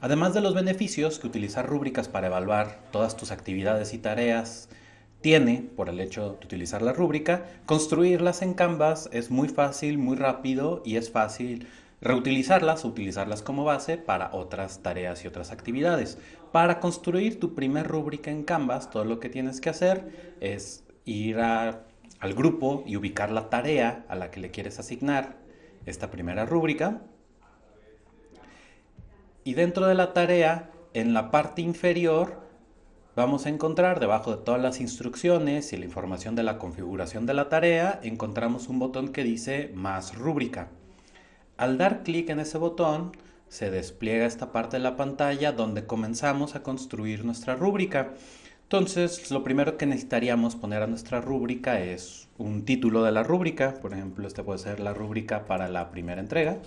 Además de los beneficios que utilizar rúbricas para evaluar todas tus actividades y tareas tiene por el hecho de utilizar la rúbrica, construirlas en Canvas es muy fácil, muy rápido y es fácil reutilizarlas utilizarlas como base para otras tareas y otras actividades. Para construir tu primer rúbrica en Canvas, todo lo que tienes que hacer es ir al grupo y ubicar la tarea a la que le quieres asignar esta primera rúbrica. Y dentro de la tarea, en la parte inferior, vamos a encontrar debajo de todas las instrucciones y la información de la configuración de la tarea, encontramos un botón que dice más rúbrica. Al dar clic en ese botón, se despliega esta parte de la pantalla donde comenzamos a construir nuestra rúbrica. Entonces, lo primero que necesitaríamos poner a nuestra rúbrica es un título de la rúbrica. Por ejemplo, este puede ser la rúbrica para la primera entrega.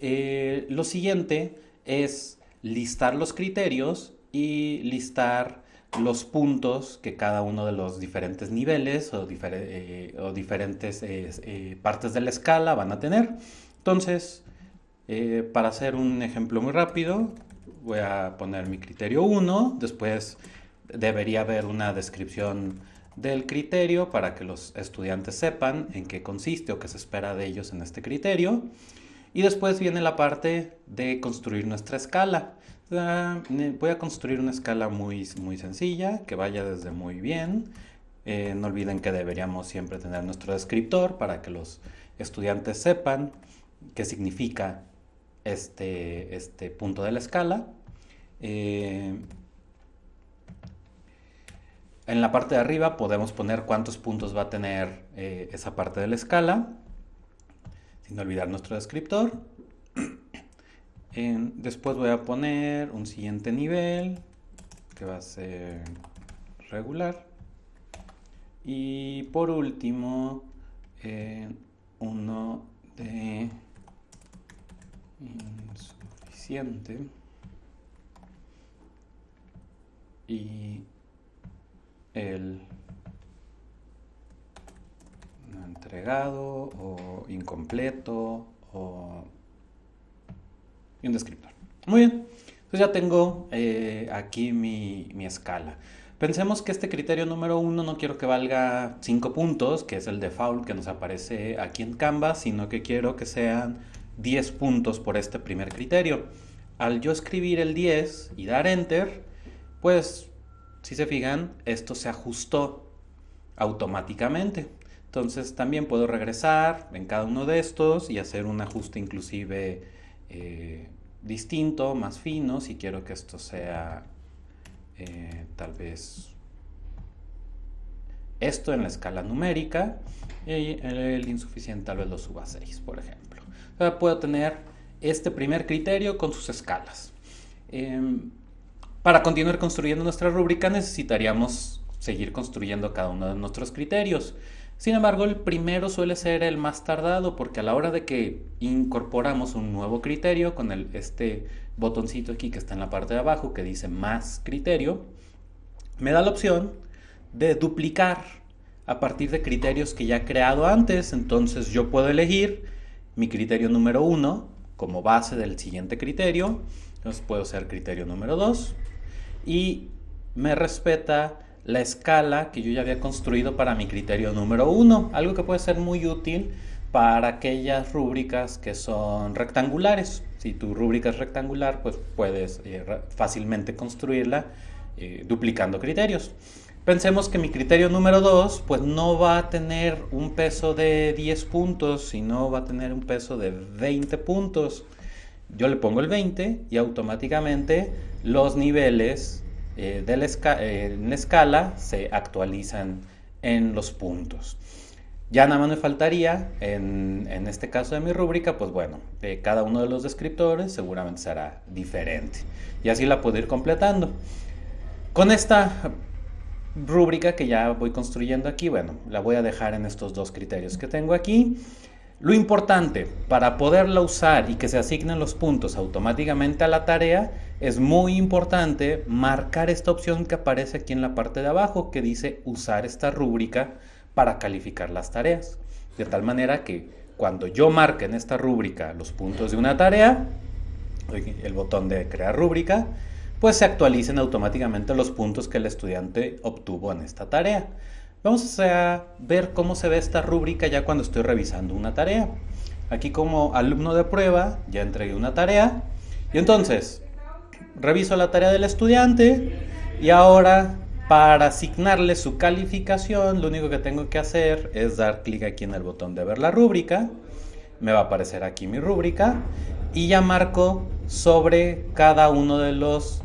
Eh, lo siguiente es listar los criterios y listar los puntos que cada uno de los diferentes niveles o, eh, diferentes eh, partes de la escala van a tener. Entonces, para hacer un ejemplo muy rápido, voy a poner mi criterio 1, después debería haber una descripción del criterio para que los estudiantes sepan en qué consiste o qué se espera de ellos en este criterio. Y después viene la parte de construir nuestra escala. Voy a construir una escala muy, muy sencilla, que vaya desde muy bien. Eh, no olviden que deberíamos siempre tener nuestro descriptor para que los estudiantes sepan qué significa este, este punto de la escala. Eh, en la parte de arriba podemos poner cuántos puntos va a tener eh, esa parte de la escala, sin olvidar nuestro descriptor después voy a poner un siguiente nivel que va a ser regular. Y por último, uno de insuficiente. Y el entregado o incompleto o y un descriptor. Muy bien, entonces ya tengo eh, aquí mi, escala. Pensemos que este criterio número uno no quiero que valga 5 puntos, que es el default que nos aparece aquí en Canvas, sino que quiero que sean 10 puntos por este primer criterio. Al yo escribir el 10 y dar Enter, pues si se fijan, esto se ajustó automáticamente. Entonces también puedo regresar en cada uno de estos y hacer un ajuste inclusive eh, distinto, más fino, si quiero que esto sea eh, tal vez esto en la escala numérica y el insuficiente tal vez lo suba a 6, por ejemplo. Ahora puedo tener este primer criterio con sus escalas. Em, para continuar construyendo nuestra rúbrica necesitaríamos seguir construyendo cada uno de nuestros criterios. Sin embargo, el primero suele ser el más tardado porque a la hora de que incorporamos un nuevo criterio con el, este botoncito aquí que está en la parte de abajo que dice más criterio, me da la opción de duplicar a partir de criterios que ya he creado antes. Entonces yo puedo elegir mi criterio número 1 como base del siguiente criterio. Entonces puedo ser criterio número 2 y me respeta la escala que yo ya había construido para mi criterio número uno, algo que puede ser muy útil para aquellas rúbricas que son rectangulares. Si tu rúbrica es rectangular, pues puedes eh, fácilmente construirla eh, duplicando criterios. Pensemos que mi criterio número 2 pues no va a tener un peso de 10 puntos, sino va a tener un peso de 20 puntos. Yo le pongo el 20 y automáticamente los niveles eh, de la eh, en escala se actualizan en los puntos. Ya nada más me faltaría, en, este caso de mi rúbrica, pues bueno, cada uno de los descriptores seguramente será diferente. Y así la puedo ir completando. Con esta rúbrica que ya voy construyendo aquí, bueno, la voy a dejar en estos dos criterios que tengo aquí. Lo importante para poderla usar y que se asignen los puntos automáticamente a la tarea es muy importante marcar esta opción que aparece aquí en la parte de abajo que dice usar esta rúbrica para calificar las tareas. De tal manera que cuando yo marque en esta rúbrica los puntos de una tarea, el botón de crear rúbrica, pues se actualicen automáticamente los puntos que el estudiante obtuvo en esta tarea. Vamos a ver cómo se ve esta rúbrica ya cuando estoy revisando una tarea. Aquí como alumno de prueba ya entregué una tarea y entonces reviso la tarea del estudiante y ahora para asignarle su calificación lo único que tengo que hacer es dar clic aquí en el botón de ver la rúbrica. Me va a aparecer aquí mi rúbrica y ya marco sobre cada uno de los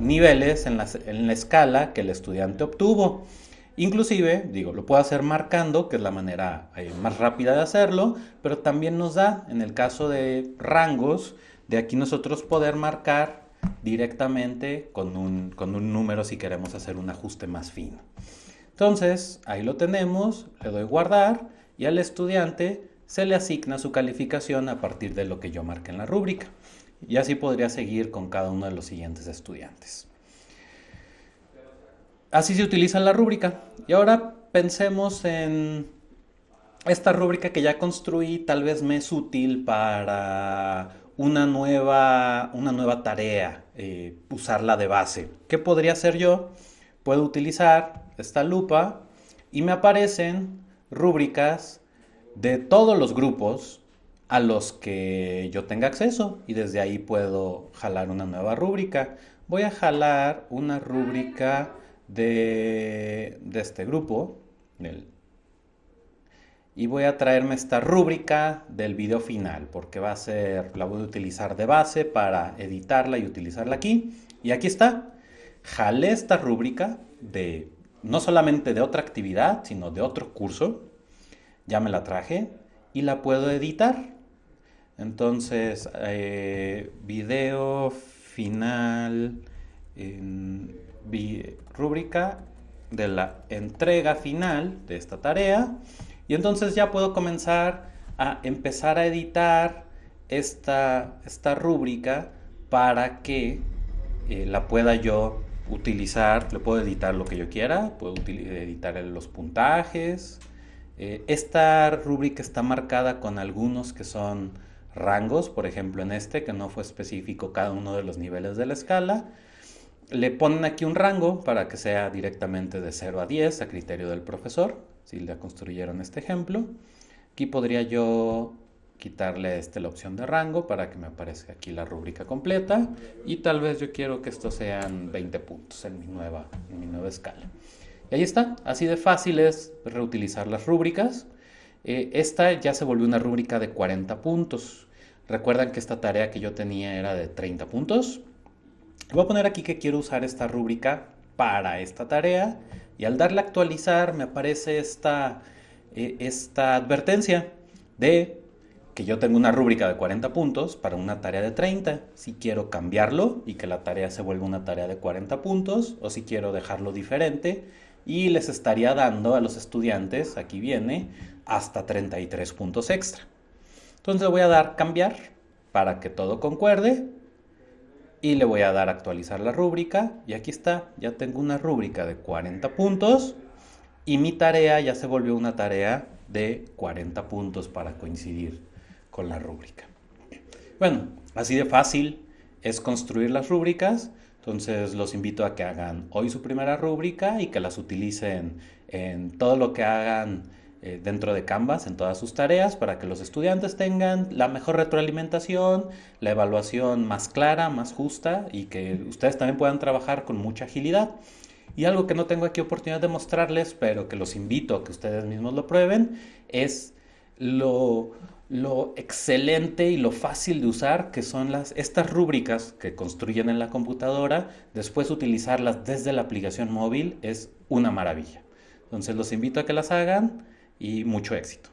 niveles en la, en la escala que el estudiante obtuvo. Inclusive, digo, lo puedo hacer marcando, que es la manera eh, más rápida de hacerlo, pero también nos da, en el caso de rangos, de aquí nosotros poder marcar directamente con un, con un número si queremos hacer un ajuste más fino. Entonces, ahí lo tenemos, le doy guardar y al estudiante se le asigna su calificación a partir de lo que yo marque en la rúbrica. Y así podría seguir con cada uno de los siguientes estudiantes. Así se utiliza la rúbrica. Y ahora pensemos en esta rúbrica que ya construí, tal vez me es útil para una nueva, una nueva tarea, eh, usarla de base. ¿Qué podría hacer yo? Puedo utilizar esta lupa y me aparecen rúbricas de todos los grupos a los que yo tenga acceso y desde ahí puedo jalar una nueva rúbrica. Voy a jalar una rúbrica de, este grupo y voy a traerme esta rúbrica del video final porque va a ser, la voy a utilizar de base para editarla y utilizarla aquí. Y aquí está, jalé esta rúbrica de no solamente de otra actividad sino de otro curso. Ya me la traje y la puedo editar. Entonces eh, video final rúbrica de la entrega final de esta tarea. Y entonces ya puedo comenzar a empezar a editar esta, esta rúbrica para que eh, la pueda yo utilizar, le puedo editar lo que yo quiera, puedo editar los puntajes. Eh, esta rúbrica está marcada con algunos que son rangos, por ejemplo en este que no fue específico cada uno de los niveles de la escala, le ponen aquí un rango para que sea directamente de 0 a 10 a criterio del profesor, si le construyeron este ejemplo. Aquí podría yo quitarle este, la opción de rango para que me aparezca aquí la rúbrica completa y tal vez yo quiero que estos sean 20 puntos en mi nueva, en mi nueva escala. Y ahí está, así de fácil es reutilizar las rúbricas. Eh, esta ya se volvió una rúbrica de 40 puntos. Recuerdan que esta tarea que yo tenía era de 30 puntos. Voy a poner aquí que quiero usar esta rúbrica para esta tarea y al darle actualizar me aparece esta, eh, esta advertencia de que yo tengo una rúbrica de 40 puntos para una tarea de 30. Si quiero cambiarlo y que la tarea se vuelva una tarea de 40 puntos o si quiero dejarlo diferente y les estaría dando a los estudiantes, aquí viene, hasta 33 puntos extra. Entonces voy a dar cambiar para que todo concuerde y le voy a dar actualizar la rúbrica y aquí está, ya tengo una rúbrica de 40 puntos y mi tarea ya se volvió una tarea de 40 puntos para coincidir con la rúbrica. Bueno, así de fácil es construir las rúbricas, entonces los invito a que hagan hoy su primera rúbrica y que las utilicen en todo lo que hagan eh, dentro de Canvas en todas sus tareas para que los estudiantes tengan la mejor retroalimentación, la evaluación más clara, más justa y que ustedes también puedan trabajar con mucha agilidad. Y algo que no tengo aquí oportunidad de mostrarles, pero que los invito a que ustedes mismos lo prueben, es lo, lo excelente y lo fácil de usar que son las, estas rúbricas que construyen en la computadora, después utilizarlas desde la aplicación móvil es una maravilla. Entonces los invito a que las hagan y mucho éxito.